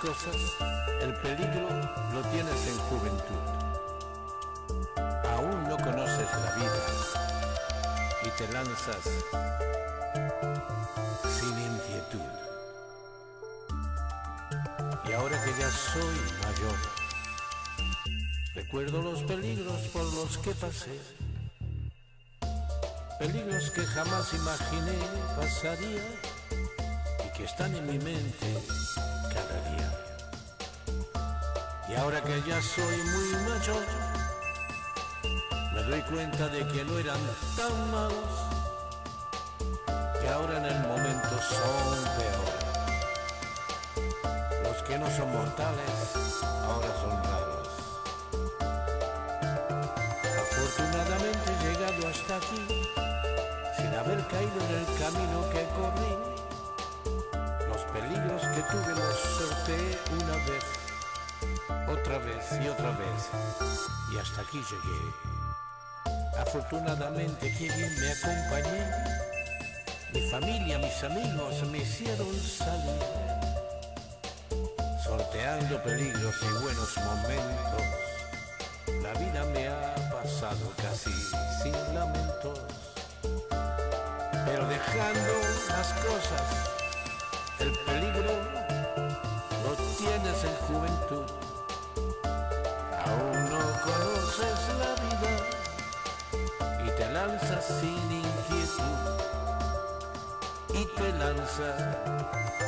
cosas, el peligro lo tienes en juventud. Aún no conoces la vida y te lanzas sin inquietud. Y ahora que ya soy mayor, recuerdo los peligros por los que pasé. Peligros que jamás imaginé pasaría y que están en mi mente cada día. Y ahora que ya soy muy mayor, me doy cuenta de que no eran tan malos, que ahora en el momento son peores. Los que no son mortales ahora son raros. Afortunadamente he llegado hasta aquí, sin haber caído en el camino que corrí peligros que tuve los sorteé una vez, otra vez y otra vez, y hasta aquí llegué. Afortunadamente bien me acompañé, mi familia, mis amigos me hicieron salir, sorteando peligros y buenos momentos. La vida me ha pasado casi sin lamentos, pero dejando las cosas lanzas sin inquietud. Y te lanzas